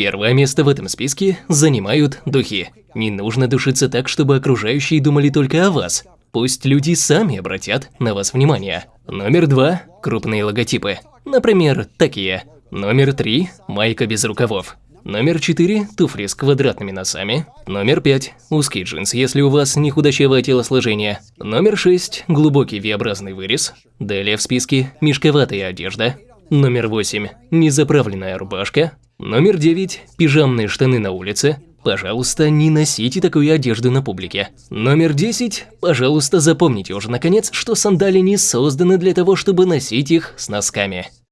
Первое место в этом списке занимают духи. Не нужно душиться так, чтобы окружающие думали только о вас. Пусть люди сами обратят на вас внимание. Номер два – крупные логотипы. Например, такие. Номер три – майка без рукавов. Номер 4 – туфли с квадратными носами. Номер 5 – узкий джинс, если у вас не худощавое телосложение. Номер 6 – глубокий V-образный вырез. Далее в списке – мешковатая одежда. Номер 8 – незаправленная рубашка. Номер 9 – пижамные штаны на улице. Пожалуйста, не носите такую одежду на публике. Номер 10. Пожалуйста, запомните уже наконец, что сандали не созданы для того, чтобы носить их с носками.